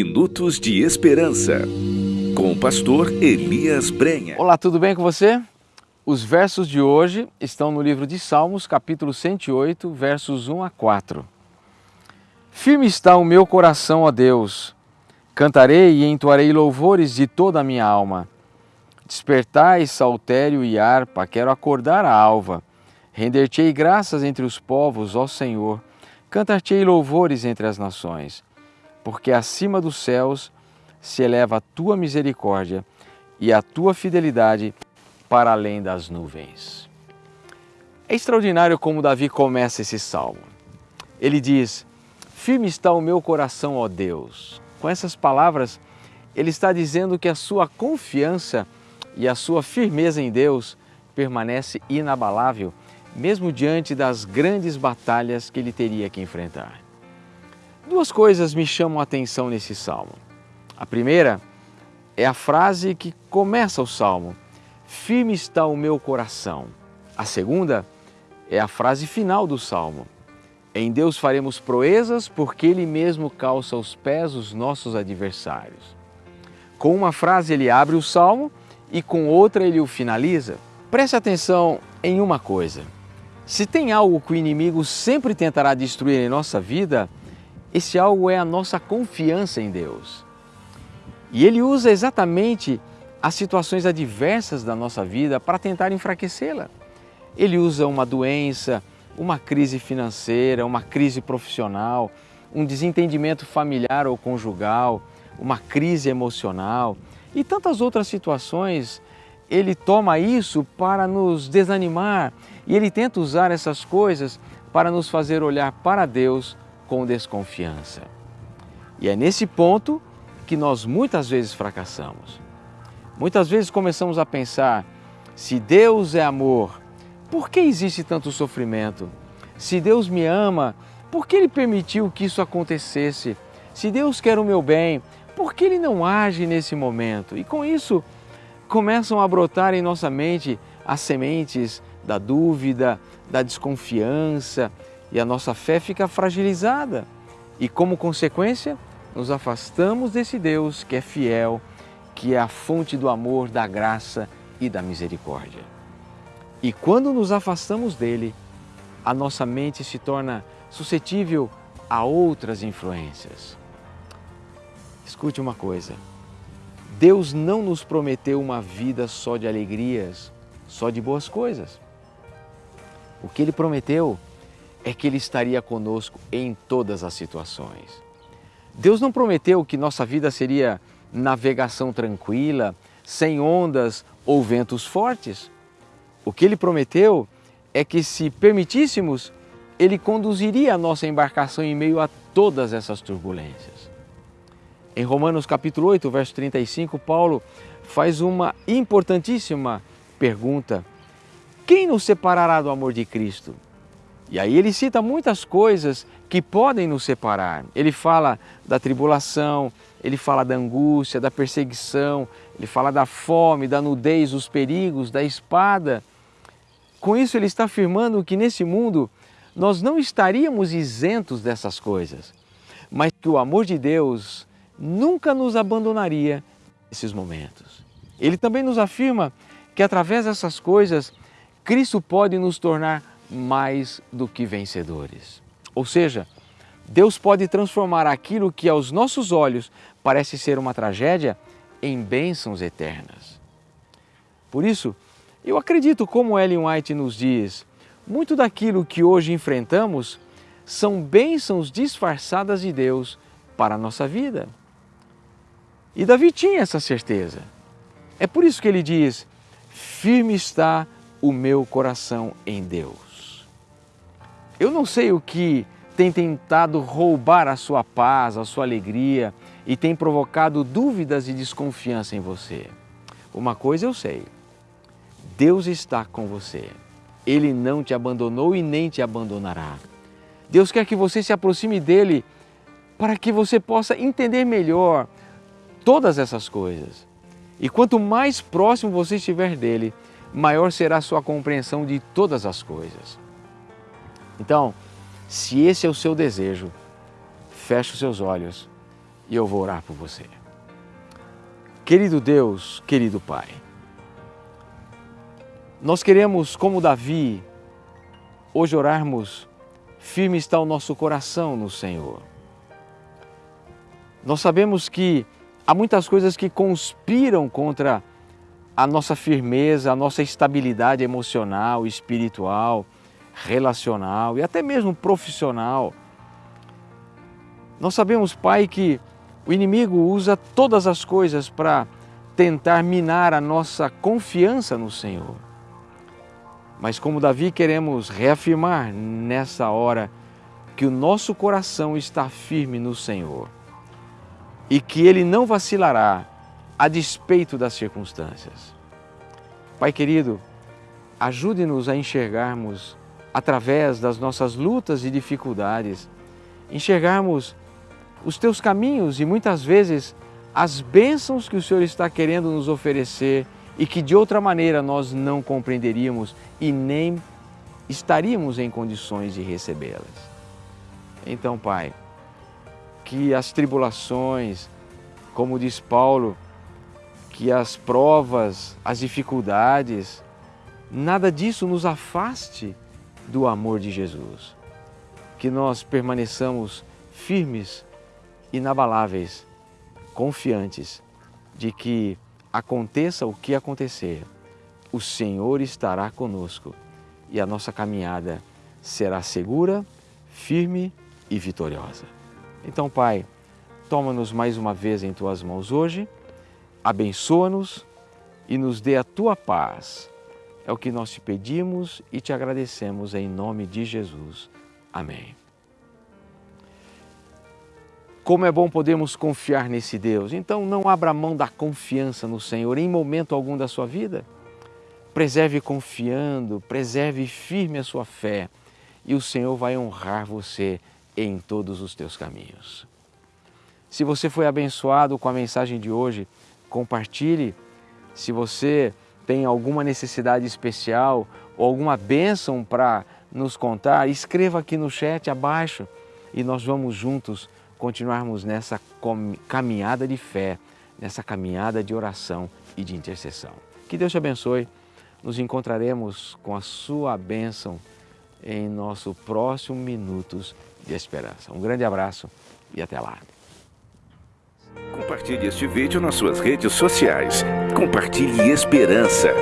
Minutos de Esperança, com o pastor Elias Brenha. Olá, tudo bem com você? Os versos de hoje estão no livro de Salmos, capítulo 108, versos 1 a 4. Firme está o meu coração, ó Deus. Cantarei e entoarei louvores de toda a minha alma. Despertai saltério e harpa, quero acordar a alva. Render-te-ei graças entre os povos, ó Senhor. Cantar-te-ei louvores entre as nações porque acima dos céus se eleva a tua misericórdia e a tua fidelidade para além das nuvens. É extraordinário como Davi começa esse salmo. Ele diz: Firme está o meu coração, ó Deus. Com essas palavras, ele está dizendo que a sua confiança e a sua firmeza em Deus permanece inabalável, mesmo diante das grandes batalhas que ele teria que enfrentar. Duas coisas me chamam a atenção nesse salmo. A primeira é a frase que começa o salmo: Firme está o meu coração. A segunda é a frase final do salmo: Em Deus faremos proezas, porque Ele mesmo calça os pés os nossos adversários. Com uma frase ele abre o salmo e com outra ele o finaliza. Preste atenção em uma coisa: se tem algo que o inimigo sempre tentará destruir em nossa vida, esse algo é a nossa confiança em Deus. E Ele usa exatamente as situações adversas da nossa vida para tentar enfraquecê-la. Ele usa uma doença, uma crise financeira, uma crise profissional, um desentendimento familiar ou conjugal, uma crise emocional e tantas outras situações. Ele toma isso para nos desanimar e ele tenta usar essas coisas para nos fazer olhar para Deus com desconfiança. E é nesse ponto que nós muitas vezes fracassamos. Muitas vezes começamos a pensar: se Deus é amor, por que existe tanto sofrimento? Se Deus me ama, por que Ele permitiu que isso acontecesse? Se Deus quer o meu bem, por que Ele não age nesse momento? E com isso começam a brotar em nossa mente as sementes da dúvida, da desconfiança, e a nossa fé fica fragilizada. E como consequência, nos afastamos desse Deus que é fiel, que é a fonte do amor, da graça e da misericórdia. E quando nos afastamos dele, a nossa mente se torna suscetível a outras influências. Escute uma coisa: Deus não nos prometeu uma vida só de alegrias, só de boas coisas. O que Ele prometeu é que Ele estaria conosco em todas as situações. Deus não prometeu que nossa vida seria navegação tranquila, sem ondas ou ventos fortes. O que Ele prometeu é que, se permitíssemos, Ele conduziria a nossa embarcação em meio a todas essas turbulências. Em Romanos capítulo 8, verso 35, Paulo faz uma importantíssima pergunta: Quem nos separará do amor de Cristo? E aí ele cita muitas coisas que podem nos separar. Ele fala da tribulação, ele fala da angústia, da perseguição, ele fala da fome, da nudez, dos perigos, da espada. Com isso, ele está afirmando que nesse mundo nós não estaríamos isentos dessas coisas, mas que o amor de Deus nunca nos abandonaria nesses momentos. Ele também nos afirma que através dessas coisas, Cristo pode nos tornar mais do que vencedores. Ou seja, Deus pode transformar aquilo que aos nossos olhos parece ser uma tragédia em bênçãos eternas. Por isso, eu acredito, como Ellen White nos diz, muito daquilo que hoje enfrentamos são bênçãos disfarçadas de Deus para a nossa vida. E Davi tinha essa certeza. É por isso que ele diz: Firme está o meu coração em Deus. Eu não sei o que tem tentado roubar a sua paz, a sua alegria e tem provocado dúvidas e desconfiança em você. Uma coisa eu sei: Deus está com você. Ele não te abandonou e nem te abandonará. Deus quer que você se aproxime dele para que você possa entender melhor todas essas coisas. E quanto mais próximo você estiver dele, maior será a sua compreensão de todas as coisas. Então, se esse é o seu desejo, feche os seus olhos e eu vou orar por você. Querido Deus, querido Pai, nós queremos, como Davi, hoje orarmos, firme está o nosso coração no Senhor. Nós sabemos que há muitas coisas que conspiram contra a nossa firmeza, a nossa estabilidade emocional, espiritual, relacional e até mesmo profissional. Nós sabemos, Pai, que o inimigo usa todas as coisas para tentar minar a nossa confiança no Senhor. Mas como Davi queremos reafirmar nessa hora que o nosso coração está firme no Senhor e que Ele não vacilará a despeito das circunstâncias. Pai querido, ajude-nos a enxergarmos através das nossas lutas e dificuldades, enxergarmos os teus caminhos e muitas vezes as bênçãos que o Senhor está querendo nos oferecer e que de outra maneira nós não compreenderíamos e nem estaríamos em condições de recebê-las. Então, Pai, que as tribulações, como diz Paulo, que as provas, as dificuldades, nada disso nos afaste do amor de Jesus. Que nós permaneçamos firmes inabaláveis, confiantes de que aconteça o que acontecer, o Senhor estará conosco e a nossa caminhada será segura, firme e vitoriosa. Então, Pai, toma-nos mais uma vez em Tuas mãos hoje, abençoa-nos e nos dê a Tua paz. É o que nós te pedimos e te agradecemos em nome de Jesus. Amém. Como é bom podermos confiar nesse Deus. Então não abra mão da confiança no Senhor em momento algum da sua vida. Preserve confiando, preserve firme a sua fé e o Senhor vai honrar você em todos os teus caminhos. Se você foi abençoado com a mensagem de hoje, compartilhe. Se você tem alguma necessidade especial ou alguma bênção para nos contar, escreva aqui no chat abaixo e nós vamos juntos continuarmos nessa caminhada de fé, nessa caminhada de oração e de intercessão. Que Deus te abençoe. Nos encontraremos com a sua bênção em nosso próximo Minutos de Esperança. Um grande abraço e até lá. Compartilhe este vídeo nas suas redes sociais. Compartilhe esperança.